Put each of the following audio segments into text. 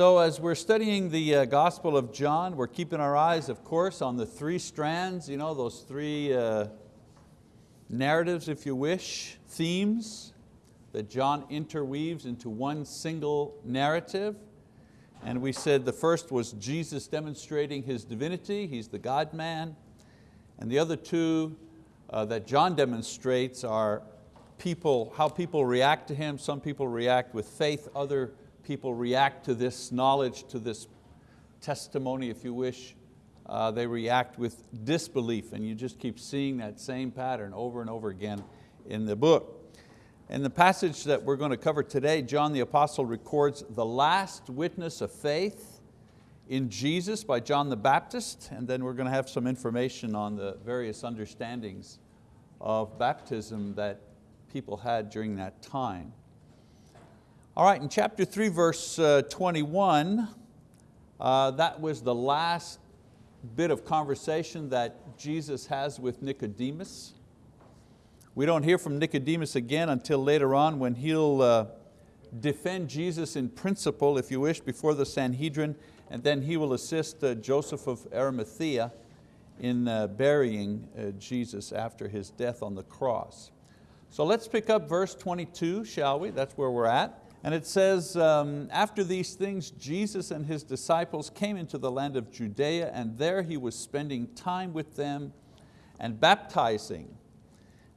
So as we're studying the uh, Gospel of John, we're keeping our eyes, of course, on the three strands, you know, those three uh, narratives, if you wish, themes that John interweaves into one single narrative. And we said the first was Jesus demonstrating His divinity, He's the God-man. And the other two uh, that John demonstrates are people, how people react to Him. Some people react with faith, other people react to this knowledge, to this testimony, if you wish. Uh, they react with disbelief, and you just keep seeing that same pattern over and over again in the book. In the passage that we're going to cover today, John the Apostle records the last witness of faith in Jesus by John the Baptist, and then we're going to have some information on the various understandings of baptism that people had during that time. All right, in chapter 3, verse uh, 21, uh, that was the last bit of conversation that Jesus has with Nicodemus. We don't hear from Nicodemus again until later on when he'll uh, defend Jesus in principle, if you wish, before the Sanhedrin, and then he will assist uh, Joseph of Arimathea in uh, burying uh, Jesus after his death on the cross. So let's pick up verse 22, shall we? That's where we're at. And it says, um, after these things, Jesus and His disciples came into the land of Judea and there He was spending time with them and baptizing.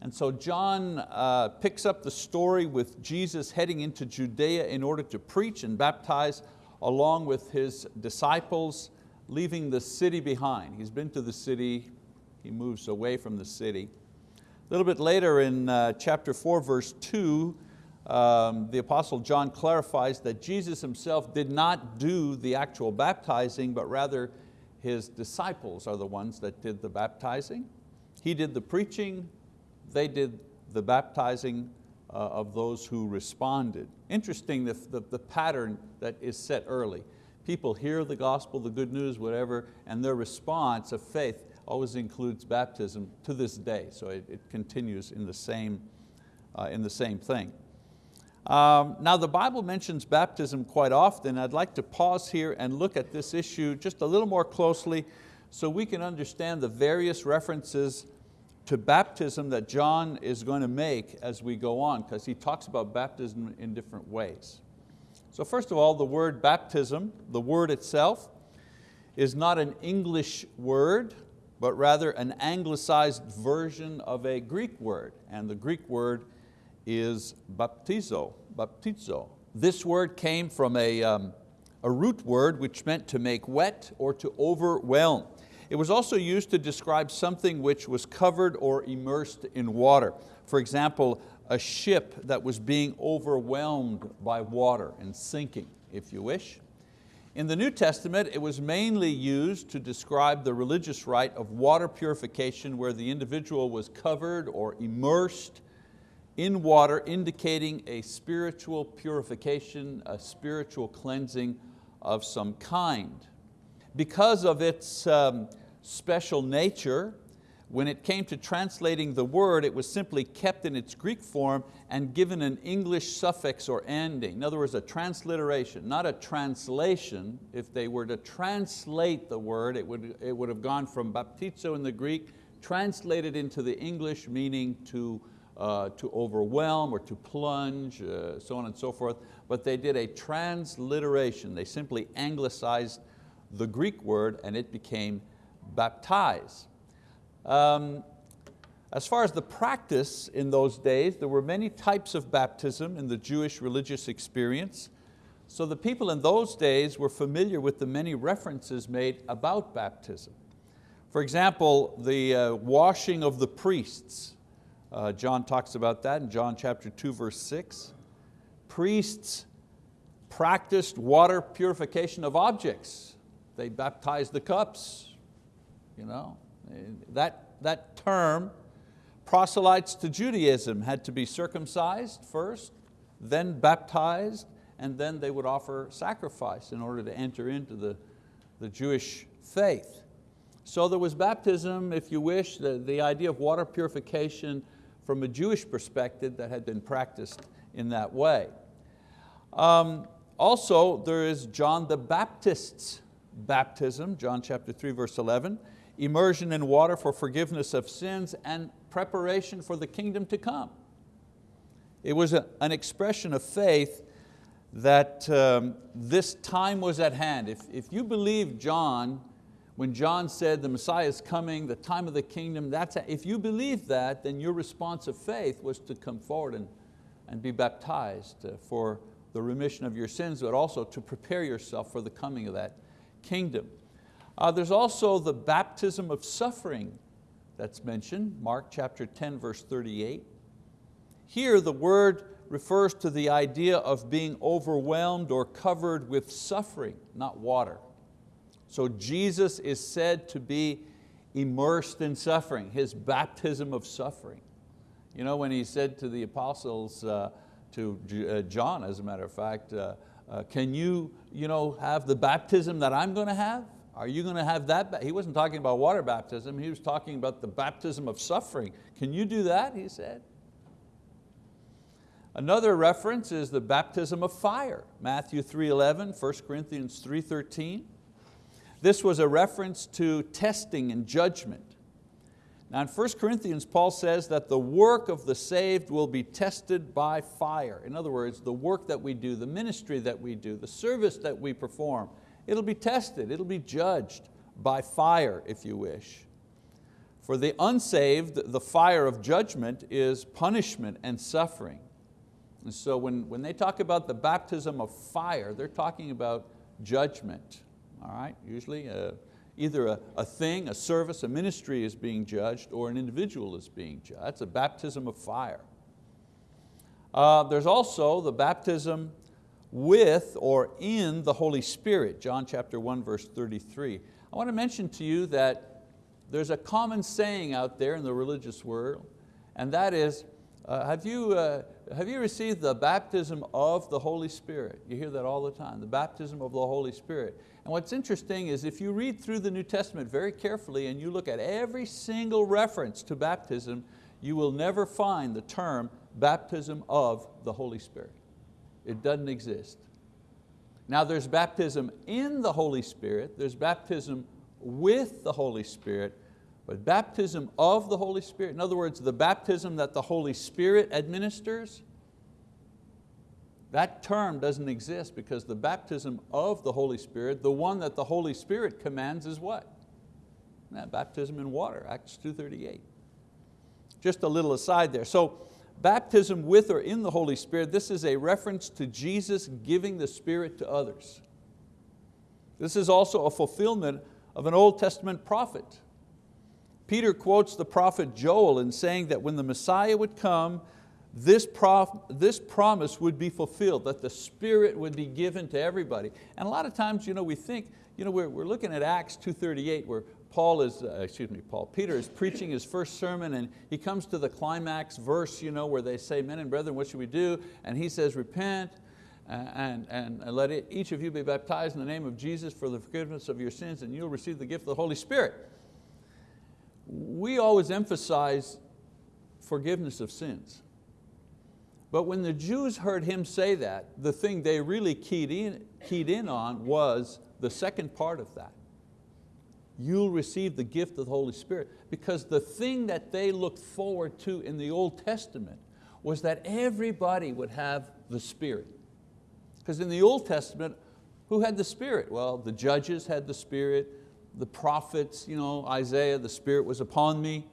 And so John uh, picks up the story with Jesus heading into Judea in order to preach and baptize along with His disciples, leaving the city behind. He's been to the city, he moves away from the city. A little bit later in uh, chapter four, verse two, um, the Apostle John clarifies that Jesus himself did not do the actual baptizing, but rather his disciples are the ones that did the baptizing. He did the preaching, they did the baptizing uh, of those who responded. Interesting the, the, the pattern that is set early. People hear the gospel, the good news, whatever, and their response of faith always includes baptism to this day. So it, it continues in the same, uh, in the same thing. Um, now the Bible mentions baptism quite often. I'd like to pause here and look at this issue just a little more closely so we can understand the various references to baptism that John is going to make as we go on, because he talks about baptism in different ways. So first of all, the word baptism, the word itself, is not an English word, but rather an anglicized version of a Greek word. And the Greek word is baptizo, baptizo. This word came from a, um, a root word which meant to make wet or to overwhelm. It was also used to describe something which was covered or immersed in water. For example, a ship that was being overwhelmed by water and sinking, if you wish. In the New Testament, it was mainly used to describe the religious rite of water purification where the individual was covered or immersed in water, indicating a spiritual purification, a spiritual cleansing of some kind. Because of its um, special nature, when it came to translating the word, it was simply kept in its Greek form and given an English suffix or ending. In other words, a transliteration, not a translation. If they were to translate the word, it would, it would have gone from baptizo in the Greek, translated into the English, meaning to, uh, to overwhelm or to plunge, uh, so on and so forth. But they did a transliteration. They simply anglicized the Greek word and it became baptize. Um, as far as the practice in those days, there were many types of baptism in the Jewish religious experience. So the people in those days were familiar with the many references made about baptism. For example, the uh, washing of the priests. Uh, John talks about that in John chapter 2, verse 6. Priests practiced water purification of objects. They baptized the cups, you know? That, that term, proselytes to Judaism, had to be circumcised first, then baptized, and then they would offer sacrifice in order to enter into the, the Jewish faith. So there was baptism, if you wish, the, the idea of water purification from a Jewish perspective that had been practiced in that way. Um, also, there is John the Baptist's baptism, John chapter 3, verse 11, immersion in water for forgiveness of sins and preparation for the kingdom to come. It was a, an expression of faith that um, this time was at hand. If, if you believe John, when John said the Messiah is coming, the time of the kingdom, that's, a, if you believe that, then your response of faith was to come forward and, and be baptized uh, for the remission of your sins, but also to prepare yourself for the coming of that kingdom. Uh, there's also the baptism of suffering that's mentioned, Mark chapter 10, verse 38. Here the word refers to the idea of being overwhelmed or covered with suffering, not water. So Jesus is said to be immersed in suffering, His baptism of suffering. You know, when He said to the apostles, uh, to uh, John as a matter of fact, uh, uh, can you, you know, have the baptism that I'm going to have? Are you going to have that? He wasn't talking about water baptism, he was talking about the baptism of suffering. Can you do that, he said. Another reference is the baptism of fire, Matthew 3.11, 1 Corinthians 3.13. This was a reference to testing and judgment. Now in 1 Corinthians, Paul says that the work of the saved will be tested by fire. In other words, the work that we do, the ministry that we do, the service that we perform, it'll be tested, it'll be judged by fire, if you wish. For the unsaved, the fire of judgment is punishment and suffering. And so when, when they talk about the baptism of fire, they're talking about judgment, all right? Usually uh, either a, a thing, a service, a ministry is being judged or an individual is being judged. That's a baptism of fire. Uh, there's also the baptism with or in the Holy Spirit, John chapter 1, verse 33. I want to mention to you that there's a common saying out there in the religious world, and that is, uh, have, you, uh, have you received the baptism of the Holy Spirit? You hear that all the time, the baptism of the Holy Spirit. And what's interesting is if you read through the New Testament very carefully and you look at every single reference to baptism, you will never find the term baptism of the Holy Spirit. It doesn't exist. Now there's baptism in the Holy Spirit, there's baptism with the Holy Spirit, but baptism of the Holy Spirit, in other words, the baptism that the Holy Spirit administers, that term doesn't exist because the baptism of the Holy Spirit, the one that the Holy Spirit commands is what? Baptism in water, Acts 2.38. Just a little aside there. So baptism with or in the Holy Spirit, this is a reference to Jesus giving the Spirit to others. This is also a fulfillment of an Old Testament prophet. Peter quotes the prophet Joel in saying that when the Messiah would come, this, this promise would be fulfilled, that the Spirit would be given to everybody. And a lot of times you know, we think, you know, we're, we're looking at Acts 2.38 where Paul is, uh, excuse me, Paul, Peter is preaching his first sermon and he comes to the climax verse you know, where they say, men and brethren, what should we do? And he says, repent and, and, and let it, each of you be baptized in the name of Jesus for the forgiveness of your sins and you'll receive the gift of the Holy Spirit. We always emphasize forgiveness of sins. But when the Jews heard him say that, the thing they really keyed in, keyed in on was the second part of that. You'll receive the gift of the Holy Spirit. Because the thing that they looked forward to in the Old Testament was that everybody would have the Spirit. Because in the Old Testament, who had the Spirit? Well, the judges had the Spirit, the prophets, you know, Isaiah, the Spirit was upon me.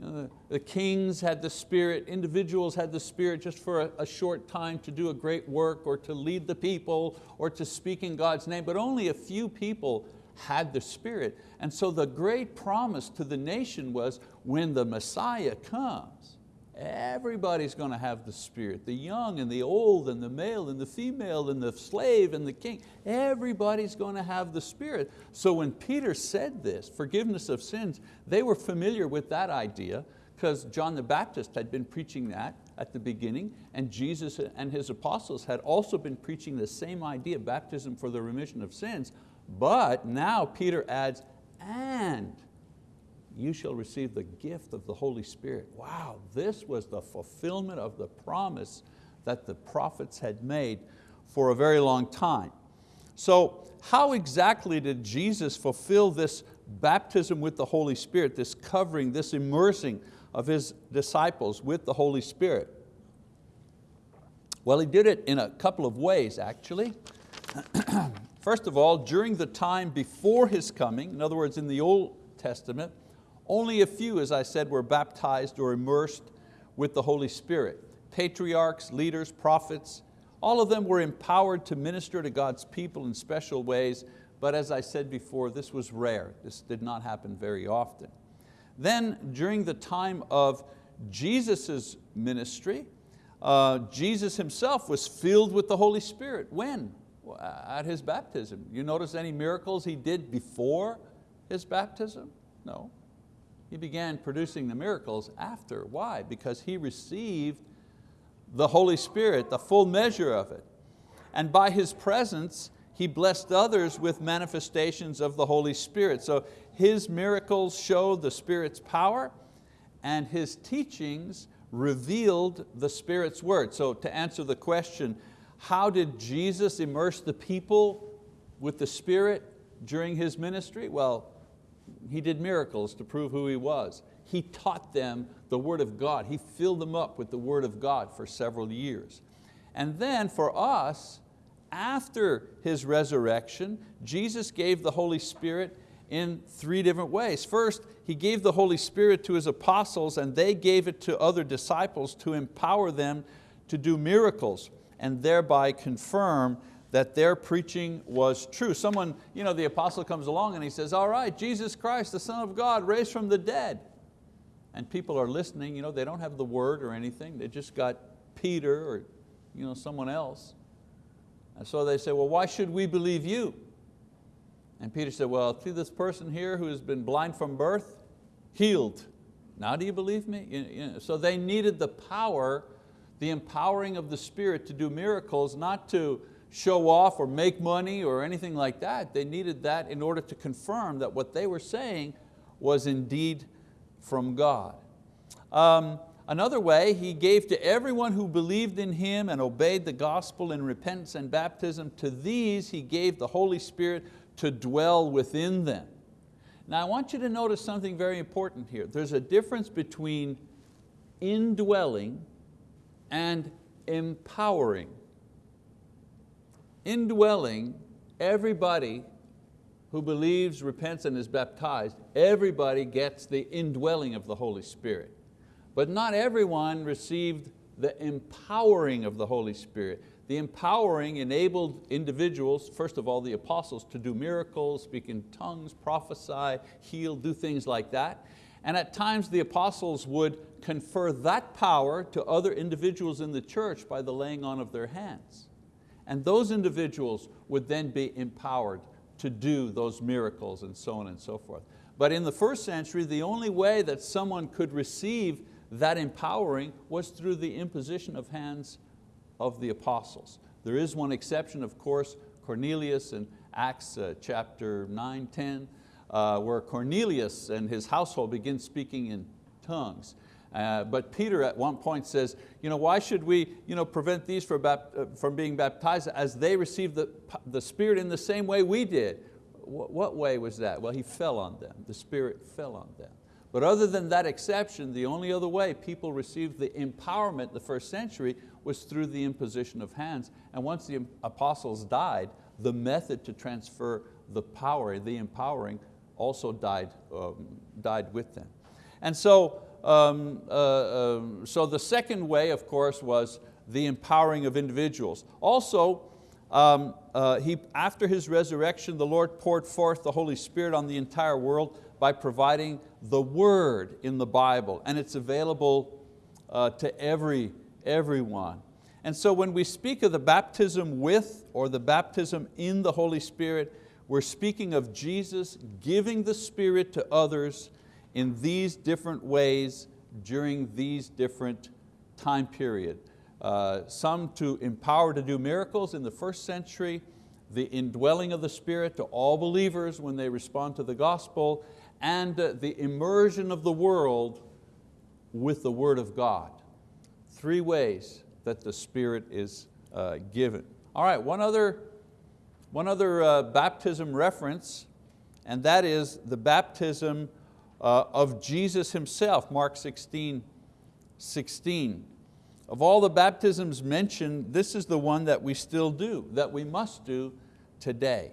You know, the, the, kings had the spirit, individuals had the spirit just for a, a short time to do a great work or to lead the people or to speak in God's name, but only a few people had the spirit. And so the great promise to the nation was when the Messiah comes, Everybody's going to have the Spirit, the young and the old and the male and the female and the slave and the king. Everybody's going to have the Spirit. So when Peter said this, forgiveness of sins, they were familiar with that idea because John the Baptist had been preaching that at the beginning and Jesus and His apostles had also been preaching the same idea, baptism for the remission of sins. But now Peter adds, and you shall receive the gift of the Holy Spirit. Wow, this was the fulfillment of the promise that the prophets had made for a very long time. So how exactly did Jesus fulfill this baptism with the Holy Spirit, this covering, this immersing of His disciples with the Holy Spirit? Well, He did it in a couple of ways actually. First of all, during the time before His coming, in other words, in the Old Testament, only a few, as I said, were baptized or immersed with the Holy Spirit. Patriarchs, leaders, prophets, all of them were empowered to minister to God's people in special ways, but as I said before, this was rare. This did not happen very often. Then during the time of Jesus' ministry, uh, Jesus himself was filled with the Holy Spirit. When? At His baptism. You notice any miracles He did before His baptism? No. He began producing the miracles after. Why? Because He received the Holy Spirit, the full measure of it. And by His presence, He blessed others with manifestations of the Holy Spirit. So His miracles showed the Spirit's power and His teachings revealed the Spirit's word. So to answer the question, how did Jesus immerse the people with the Spirit during His ministry? Well, He did miracles to prove who He was. He taught them the word of God. He filled them up with the word of God for several years. And then for us, after His resurrection, Jesus gave the Holy Spirit in three different ways. First, He gave the Holy Spirit to His apostles and they gave it to other disciples to empower them to do miracles and thereby confirm that their preaching was true. Someone, you know, the apostle comes along and he says, all right, Jesus Christ, the Son of God, raised from the dead and people are listening, you know, they don't have the word or anything, they just got Peter or you know, someone else. And so they say, well, why should we believe you? And Peter said, well, see this person here who has been blind from birth, healed. Now do you believe me? So they needed the power, the empowering of the Spirit to do miracles, not to show off or make money or anything like that. They needed that in order to confirm that what they were saying was indeed from God. Um, another way, He gave to everyone who believed in Him and obeyed the gospel in repentance and baptism, to these He gave the Holy Spirit to dwell within them. Now I want you to notice something very important here. There's a difference between indwelling and empowering. Indwelling, everybody who believes, repents, and is baptized, everybody gets the indwelling of the Holy Spirit. But not everyone received the empowering of the Holy Spirit. The empowering enabled individuals, first of all the apostles, to do miracles, speak in tongues, prophesy, heal, do things like that. And at times the apostles would confer that power to other individuals in the church by the laying on of their hands. And those individuals would then be empowered to do those miracles and so on and so forth. But in the first century, the only way that someone could receive that empowering was through the imposition of hands of the apostles. There is one exception, of course, Cornelius in Acts uh, chapter 9, 10, uh, where Cornelius and his household begin speaking in tongues. Uh, but Peter at one point says, you know, why should we you know, prevent these from, uh, from being baptized as they received the, the Spirit in the same way we did? What, what way was that? Well, he fell on them. The Spirit fell on them. But other than that exception, the only other way people received the empowerment the first century was through the imposition of hands. And once the apostles died, the method to transfer the power, the empowering, also died, um, died with them. And so um, uh, um, so the second way, of course, was the empowering of individuals. Also, um, uh, he, after His resurrection, the Lord poured forth the Holy Spirit on the entire world by providing the word in the Bible, and it's available uh, to every, everyone. And so when we speak of the baptism with or the baptism in the Holy Spirit, we're speaking of Jesus giving the Spirit to others in these different ways during these different time period. Uh, some to empower to do miracles in the first century, the indwelling of the Spirit to all believers when they respond to the gospel, and uh, the immersion of the world with the word of God. Three ways that the Spirit is uh, given. All right, one other, one other uh, baptism reference, and that is the baptism uh, of Jesus Himself, Mark 16, 16. Of all the baptisms mentioned, this is the one that we still do, that we must do today,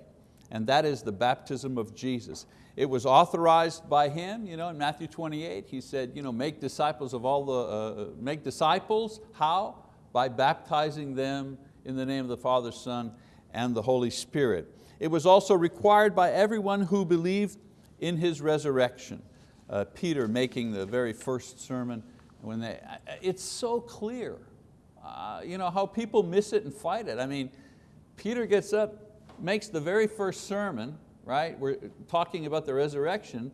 and that is the baptism of Jesus. It was authorized by Him, you know, in Matthew 28, He said, you know, make disciples of all the, uh, make disciples, how? By baptizing them in the name of the Father, Son, and the Holy Spirit. It was also required by everyone who believed in His resurrection. Uh, Peter making the very first sermon, when they, it's so clear. Uh, you know, how people miss it and fight it. I mean, Peter gets up, makes the very first sermon, right? We're talking about the resurrection,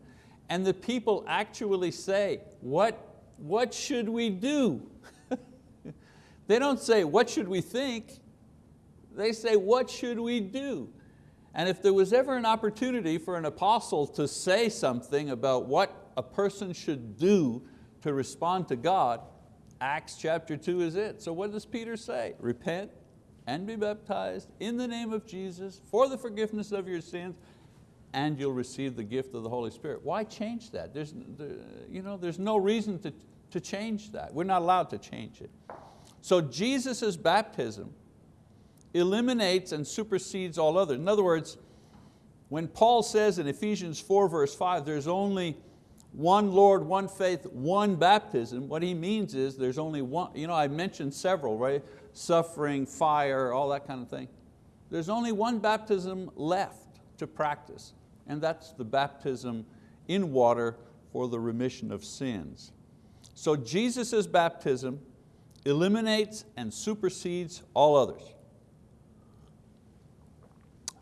and the people actually say, what, what should we do? they don't say, what should we think? They say, what should we do? And if there was ever an opportunity for an apostle to say something about what a person should do to respond to God, Acts chapter two is it. So what does Peter say? Repent and be baptized in the name of Jesus for the forgiveness of your sins and you'll receive the gift of the Holy Spirit. Why change that? There's, you know, there's no reason to, to change that. We're not allowed to change it. So Jesus' baptism eliminates and supersedes all others. In other words, when Paul says in Ephesians 4 verse 5, there's only one Lord, one faith, one baptism, what he means is there's only one, you know, I mentioned several, right? Suffering, fire, all that kind of thing. There's only one baptism left to practice, and that's the baptism in water for the remission of sins. So Jesus' baptism eliminates and supersedes all others.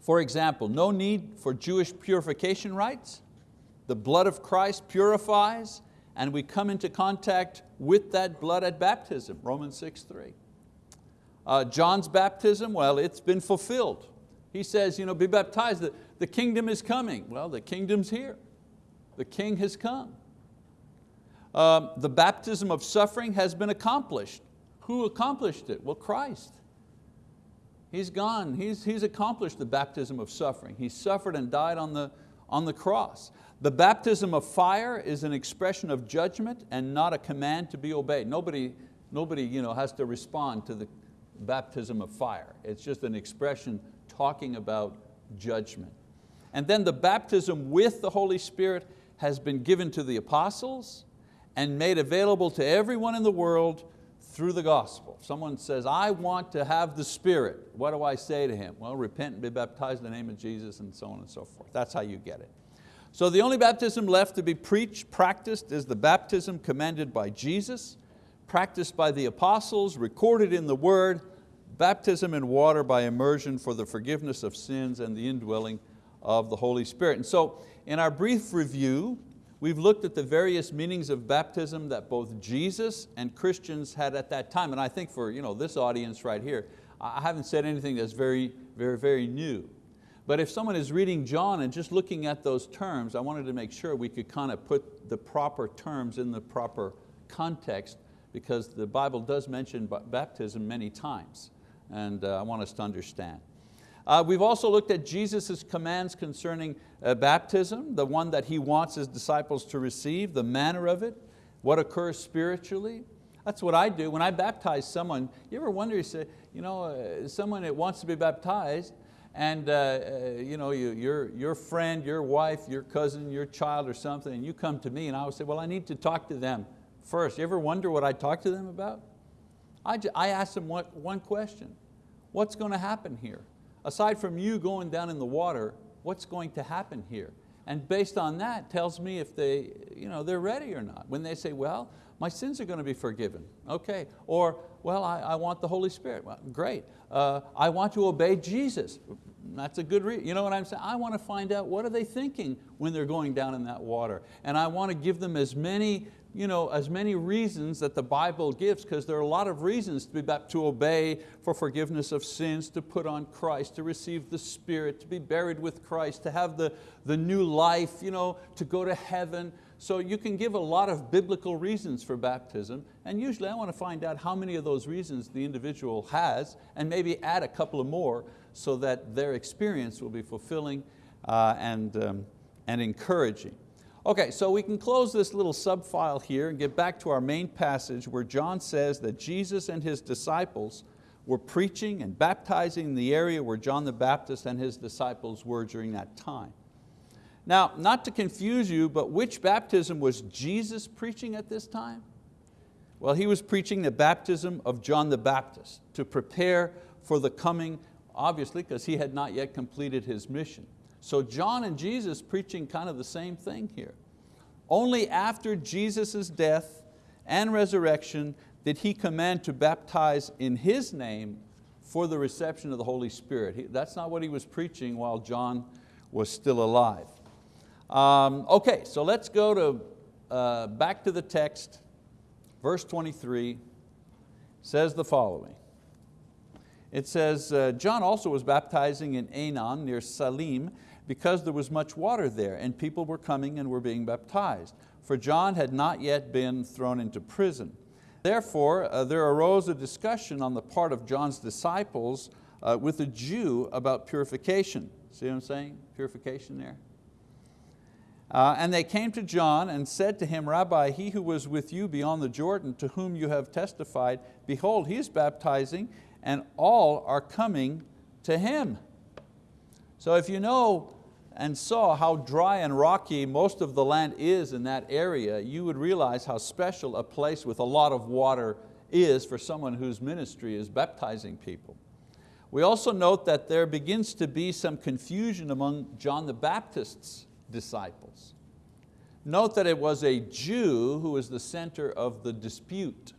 For example, no need for Jewish purification rites. The blood of Christ purifies and we come into contact with that blood at baptism, Romans 6, 3. Uh, John's baptism, well, it's been fulfilled. He says, you know, be baptized, the, the kingdom is coming. Well, the kingdom's here. The king has come. Um, the baptism of suffering has been accomplished. Who accomplished it? Well, Christ. He's gone, he's, he's accomplished the baptism of suffering. He suffered and died on the, on the cross. The baptism of fire is an expression of judgment and not a command to be obeyed. Nobody, nobody you know, has to respond to the baptism of fire. It's just an expression talking about judgment. And then the baptism with the Holy Spirit has been given to the apostles and made available to everyone in the world through the gospel. Someone says, I want to have the Spirit. What do I say to him? Well, repent and be baptized in the name of Jesus and so on and so forth. That's how you get it. So the only baptism left to be preached, practiced, is the baptism commanded by Jesus, practiced by the apostles, recorded in the word, baptism in water by immersion for the forgiveness of sins and the indwelling of the Holy Spirit. And so in our brief review, We've looked at the various meanings of baptism that both Jesus and Christians had at that time. And I think for you know, this audience right here, I haven't said anything that's very, very, very new. But if someone is reading John and just looking at those terms, I wanted to make sure we could kind of put the proper terms in the proper context because the Bible does mention baptism many times. And uh, I want us to understand. Uh, we've also looked at Jesus' commands concerning uh, baptism, the one that He wants His disciples to receive, the manner of it, what occurs spiritually. That's what I do. When I baptize someone, you ever wonder, you say, you know, uh, someone that wants to be baptized, and uh, uh, you know, you, your, your friend, your wife, your cousin, your child or something, and you come to me and I would say, well, I need to talk to them first. You ever wonder what I talk to them about? I, I ask them one, one question. What's going to happen here? Aside from you going down in the water, what's going to happen here? And based on that, tells me if they, you know, they're ready or not. When they say, well, my sins are going to be forgiven. Okay. Or, well, I, I want the Holy Spirit. Well, great. Uh, I want to obey Jesus. That's a good reason. You know what I'm saying? I want to find out what are they thinking when they're going down in that water. And I want to give them as many you know, as many reasons that the Bible gives, because there are a lot of reasons to, be, baptized, to obey for forgiveness of sins, to put on Christ, to receive the Spirit, to be buried with Christ, to have the, the new life, you know, to go to heaven. So you can give a lot of biblical reasons for baptism, and usually I want to find out how many of those reasons the individual has, and maybe add a couple of more so that their experience will be fulfilling uh, and, um, and encouraging. Okay, so we can close this little subfile here and get back to our main passage where John says that Jesus and His disciples were preaching and baptizing in the area where John the Baptist and his disciples were during that time. Now, not to confuse you, but which baptism was Jesus preaching at this time? Well, He was preaching the baptism of John the Baptist to prepare for the coming, obviously, because He had not yet completed His mission. So John and Jesus preaching kind of the same thing here. Only after Jesus' death and resurrection did He command to baptize in His name for the reception of the Holy Spirit. That's not what He was preaching while John was still alive. Um, okay, so let's go to, uh, back to the text. Verse 23 says the following. It says, uh, John also was baptizing in Aenon near Salim because there was much water there and people were coming and were being baptized. For John had not yet been thrown into prison. Therefore, uh, there arose a discussion on the part of John's disciples uh, with a Jew about purification. See what I'm saying? Purification there. Uh, and they came to John and said to him, Rabbi, he who was with you beyond the Jordan, to whom you have testified, behold, he is baptizing, and all are coming to him. So if you know and saw how dry and rocky most of the land is in that area, you would realize how special a place with a lot of water is for someone whose ministry is baptizing people. We also note that there begins to be some confusion among John the Baptist's disciples. Note that it was a Jew who was the center of the dispute.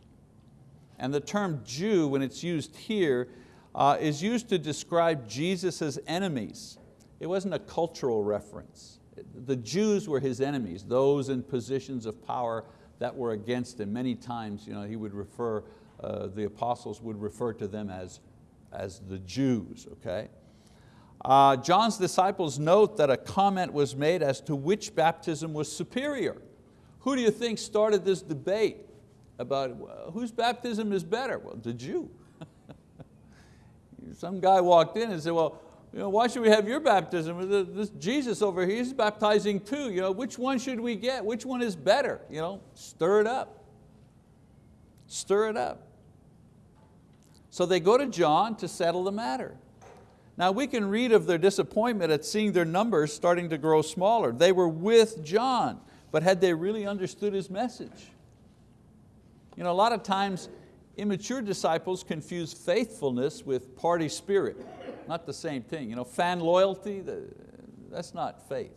And the term Jew, when it's used here, uh, is used to describe Jesus' enemies. It wasn't a cultural reference. The Jews were his enemies, those in positions of power that were against him. Many times you know, he would refer, uh, the apostles would refer to them as, as the Jews. Okay? Uh, John's disciples note that a comment was made as to which baptism was superior. Who do you think started this debate about well, whose baptism is better? Well, the Jew. Some guy walked in and said, well, you know, why should we have your baptism? This Jesus over here, he's baptizing too. You know, which one should we get? Which one is better? You know, stir it up. Stir it up. So they go to John to settle the matter. Now we can read of their disappointment at seeing their numbers starting to grow smaller. They were with John, but had they really understood his message? You know, a lot of times Immature disciples confuse faithfulness with party spirit. Not the same thing. You know, fan loyalty, that's not faith.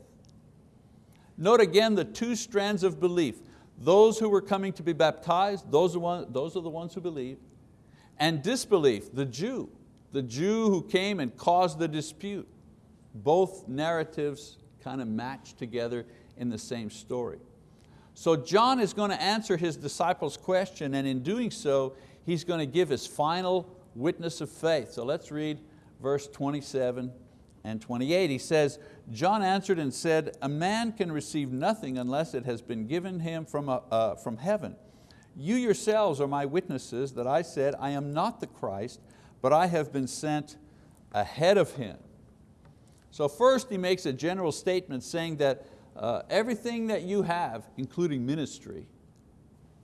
Note again the two strands of belief. Those who were coming to be baptized, those are, the ones who believed. And disbelief, the Jew, the Jew who came and caused the dispute. Both narratives kind of match together in the same story. So John is going to answer his disciples' question and in doing so, he's going to give his final witness of faith. So let's read verse 27 and 28. He says, John answered and said, a man can receive nothing unless it has been given him from, a, uh, from heaven. You yourselves are my witnesses that I said, I am not the Christ, but I have been sent ahead of Him. So first he makes a general statement saying that uh, everything that you have, including ministry,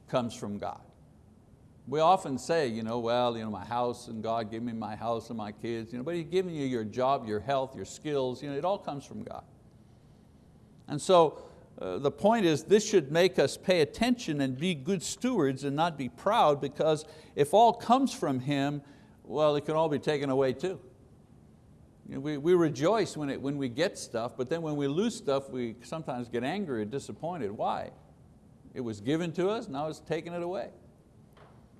comes from God. We often say, you know, well, you know, my house and God gave me my house and my kids, you know, but He's giving you your job, your health, your skills, you know, it all comes from God. And so uh, the point is this should make us pay attention and be good stewards and not be proud because if all comes from Him, well, it can all be taken away too. You know, we, we rejoice when, it, when we get stuff, but then when we lose stuff, we sometimes get angry or disappointed. Why? It was given to us, now it's taken it away.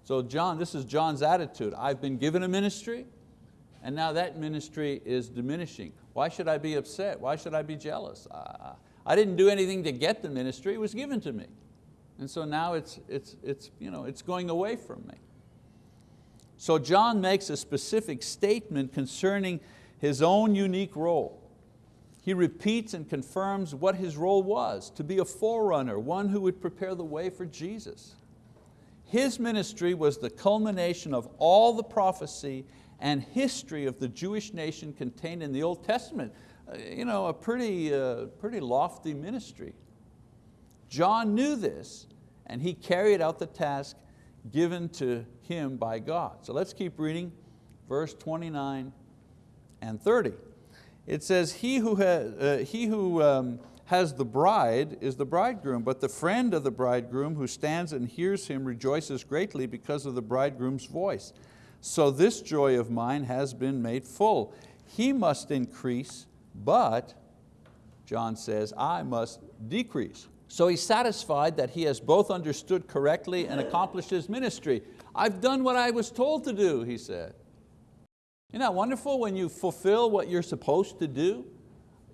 So John, this is John's attitude. I've been given a ministry, and now that ministry is diminishing. Why should I be upset? Why should I be jealous? I didn't do anything to get the ministry, it was given to me. And so now it's, it's, it's, you know, it's going away from me. So John makes a specific statement concerning his own unique role. He repeats and confirms what his role was, to be a forerunner, one who would prepare the way for Jesus. His ministry was the culmination of all the prophecy and history of the Jewish nation contained in the Old Testament. Uh, you know, a pretty, uh, pretty lofty ministry. John knew this and he carried out the task given to him by God. So let's keep reading verse 29 and 30. It says, he who, has, uh, he who um, has the bride is the bridegroom, but the friend of the bridegroom who stands and hears him rejoices greatly because of the bridegroom's voice. So this joy of mine has been made full. He must increase, but, John says, I must decrease. So he's satisfied that he has both understood correctly and accomplished his ministry. I've done what I was told to do, he said. Isn't that wonderful when you fulfill what you're supposed to do?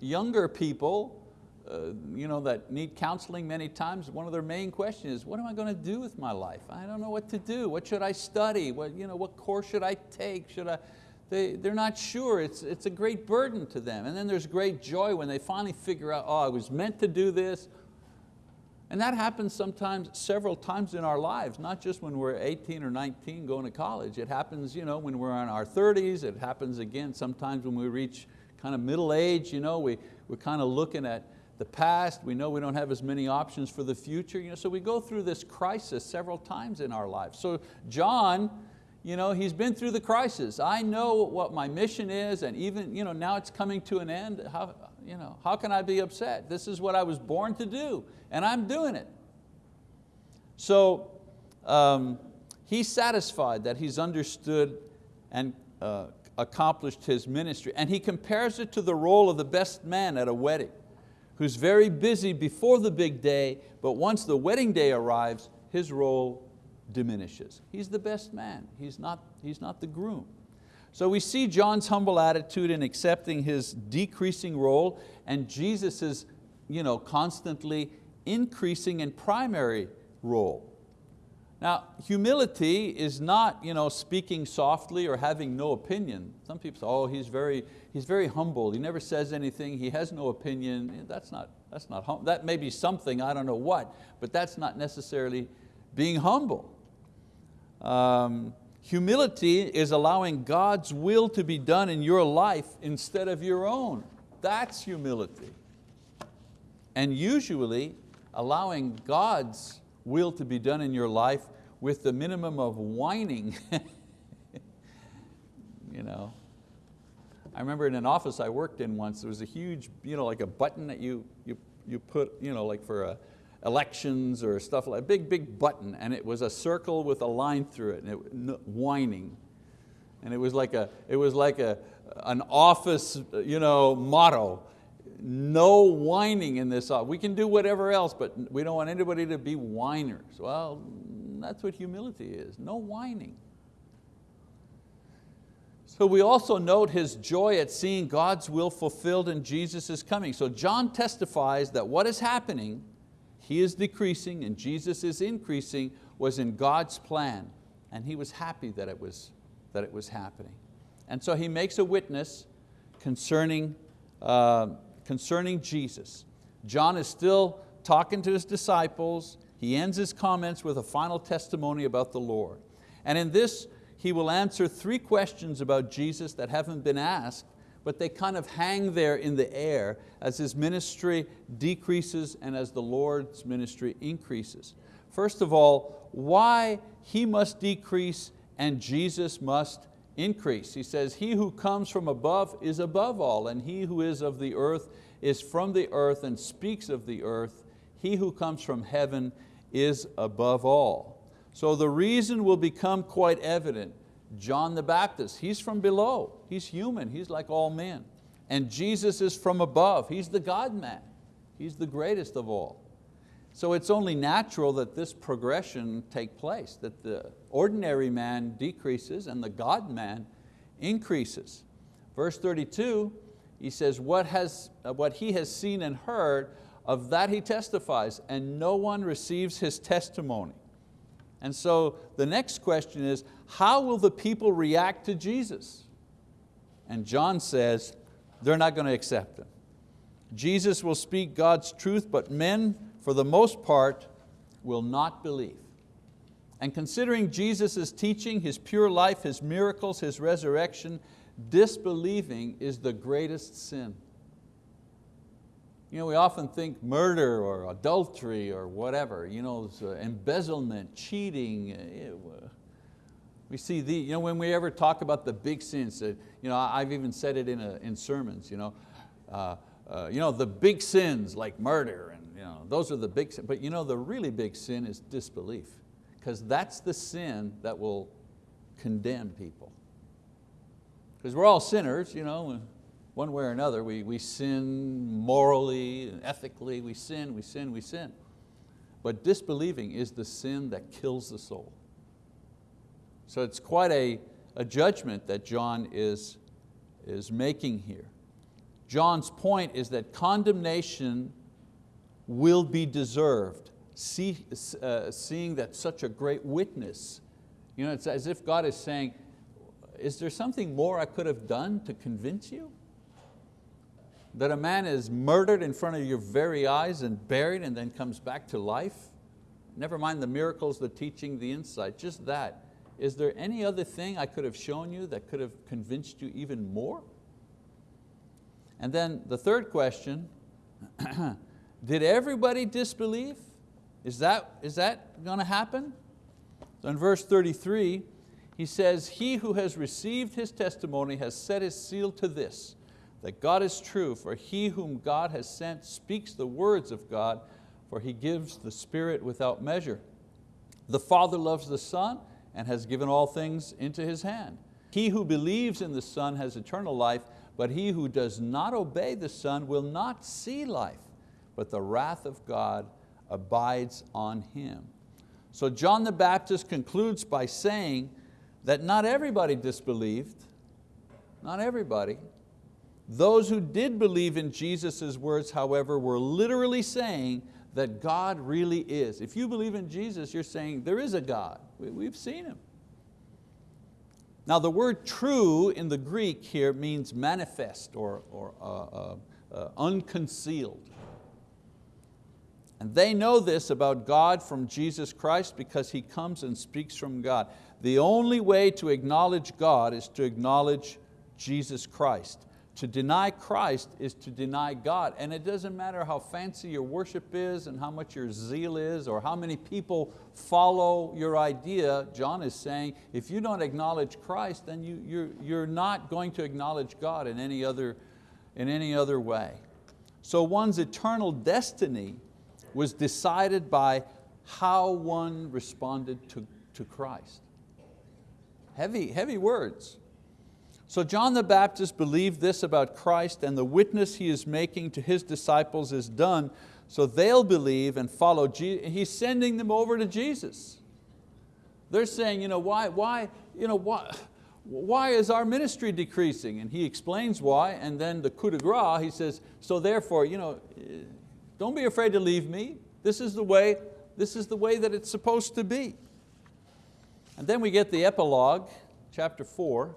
Younger people uh, you know, that need counseling many times, one of their main questions is, what am I going to do with my life? I don't know what to do. What should I study? What, you know, what course should I take? Should I? They, they're not sure. It's, it's a great burden to them. And then there's great joy when they finally figure out, oh, I was meant to do this, and that happens sometimes, several times in our lives, not just when we're 18 or 19 going to college. It happens you know, when we're in our 30s, it happens again sometimes when we reach kind of middle age, you know, we, we're kind of looking at the past, we know we don't have as many options for the future, you know, so we go through this crisis several times in our lives. So John, you know, he's been through the crisis. I know what my mission is and even you know, now it's coming to an end. How, you know, how can I be upset? This is what I was born to do and I'm doing it. So um, he's satisfied that he's understood and uh, accomplished his ministry and he compares it to the role of the best man at a wedding who's very busy before the big day, but once the wedding day arrives, his role diminishes. He's the best man, he's not, he's not the groom. So we see John's humble attitude in accepting his decreasing role and Jesus' you know, constantly increasing and primary role. Now, humility is not you know, speaking softly or having no opinion. Some people say, oh, he's very, he's very humble. He never says anything. He has no opinion. That's not, that's not hum that may be something, I don't know what, but that's not necessarily being humble. Um, humility is allowing God's will to be done in your life instead of your own. That's humility. And usually allowing God's will to be done in your life with the minimum of whining. you know. I remember in an office I worked in once, there was a huge, you know, like a button that you, you, you put, you know, like for a, elections or stuff like a big, big button, and it was a circle with a line through it, and it, whining. And it was like, a, it was like a, an office uh, you know, motto no whining in this. office. We can do whatever else, but we don't want anybody to be whiners. Well, that's what humility is, no whining. So we also note his joy at seeing God's will fulfilled in Jesus' is coming. So John testifies that what is happening, he is decreasing and Jesus is increasing, was in God's plan. And he was happy that it was, that it was happening. And so he makes a witness concerning uh, concerning Jesus. John is still talking to his disciples. He ends his comments with a final testimony about the Lord. And in this, he will answer three questions about Jesus that haven't been asked, but they kind of hang there in the air as his ministry decreases and as the Lord's ministry increases. First of all, why he must decrease and Jesus must increase. He says, he who comes from above is above all, and he who is of the earth is from the earth and speaks of the earth. He who comes from heaven is above all. So the reason will become quite evident. John the Baptist, he's from below. He's human, he's like all men. And Jesus is from above, he's the God-man. He's the greatest of all. So it's only natural that this progression take place, that the ordinary man decreases and the God-man increases. Verse 32, he says, what, has, uh, what he has seen and heard, of that he testifies, and no one receives his testimony. And so the next question is, how will the people react to Jesus? And John says, they're not going to accept Him. Jesus will speak God's truth, but men, for the most part, will not believe. And considering Jesus' teaching, His pure life, His miracles, His resurrection, disbelieving is the greatest sin. You know, we often think murder or adultery or whatever, you know, uh, embezzlement, cheating. Uh, we see the, you know, when we ever talk about the big sins, uh, you know, I've even said it in, a, in sermons, you know, uh, uh, you know, the big sins like murder, you know, those are the big sins. But you know, the really big sin is disbelief, because that's the sin that will condemn people. Because we're all sinners, you know, one way or another. We, we sin morally, and ethically, we sin, we sin, we sin. But disbelieving is the sin that kills the soul. So it's quite a, a judgment that John is, is making here. John's point is that condemnation will be deserved, See, uh, seeing that such a great witness. You know, it's as if God is saying, is there something more I could have done to convince you? That a man is murdered in front of your very eyes and buried and then comes back to life? Never mind the miracles, the teaching, the insight, just that. Is there any other thing I could have shown you that could have convinced you even more? And then the third question, did everybody disbelieve? Is that, is that going to happen? So in verse 33, he says, he who has received his testimony has set his seal to this, that God is true, for he whom God has sent speaks the words of God, for he gives the Spirit without measure. The Father loves the Son and has given all things into His hand. He who believes in the Son has eternal life, but he who does not obey the Son will not see life, but the wrath of God abides on him. So John the Baptist concludes by saying that not everybody disbelieved, not everybody. Those who did believe in Jesus' words, however, were literally saying that God really is. If you believe in Jesus, you're saying there is a God. We've seen Him. Now the word true in the Greek here means manifest or, or uh, uh, uh, unconcealed. And they know this about God from Jesus Christ because He comes and speaks from God. The only way to acknowledge God is to acknowledge Jesus Christ. To deny Christ is to deny God. And it doesn't matter how fancy your worship is and how much your zeal is or how many people follow your idea. John is saying, if you don't acknowledge Christ, then you, you're, you're not going to acknowledge God in any, other, in any other way. So one's eternal destiny was decided by how one responded to, to Christ. Heavy, heavy words. So John the Baptist believed this about Christ and the witness he is making to his disciples is done so they'll believe and follow Jesus. He's sending them over to Jesus. They're saying, you know, why, why, you know, why, why is our ministry decreasing? And he explains why, and then the coup de grace, he says, so therefore, you know, don't be afraid to leave me. This is the way, this is the way that it's supposed to be. And then we get the epilogue, chapter four.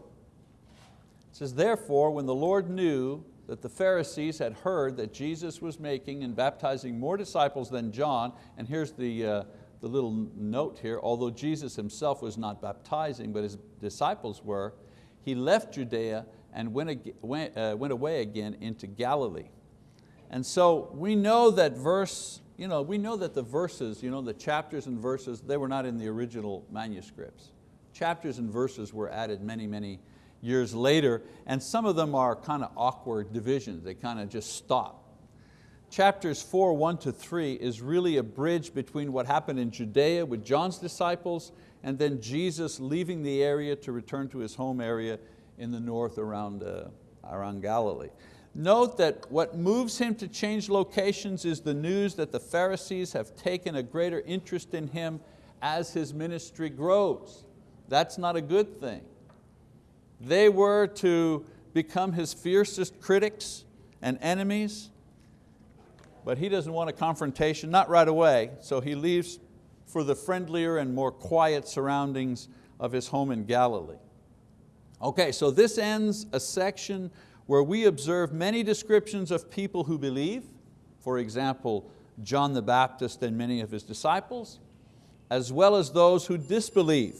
It says, therefore, when the Lord knew that the Pharisees had heard that Jesus was making and baptizing more disciples than John, and here's the, uh, the little note here, although Jesus himself was not baptizing, but his disciples were, he left Judea and went, went, uh, went away again into Galilee. And so we know that verse, you know, we know that the verses, you know, the chapters and verses, they were not in the original manuscripts. Chapters and verses were added many, many years later, and some of them are kind of awkward divisions. They kind of just stop. Chapters four, one to three is really a bridge between what happened in Judea with John's disciples and then Jesus leaving the area to return to his home area in the north around, uh, around Galilee. Note that what moves him to change locations is the news that the Pharisees have taken a greater interest in him as his ministry grows. That's not a good thing. They were to become his fiercest critics and enemies. but he doesn't want a confrontation, not right away, so he leaves for the friendlier and more quiet surroundings of his home in Galilee. Okay, so this ends a section where we observe many descriptions of people who believe, for example, John the Baptist and many of his disciples, as well as those who disbelieve.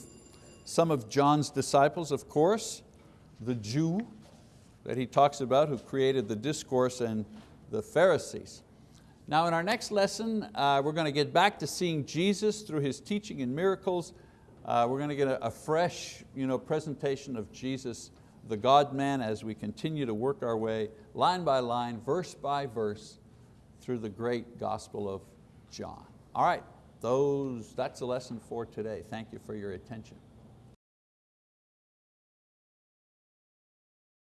Some of John's disciples, of course, the Jew that he talks about who created the discourse and the Pharisees. Now in our next lesson, uh, we're going to get back to seeing Jesus through His teaching and miracles. Uh, we're going to get a, a fresh you know, presentation of Jesus, the God-man, as we continue to work our way line by line, verse by verse, through the great Gospel of John. All right, those, that's the lesson for today. Thank you for your attention.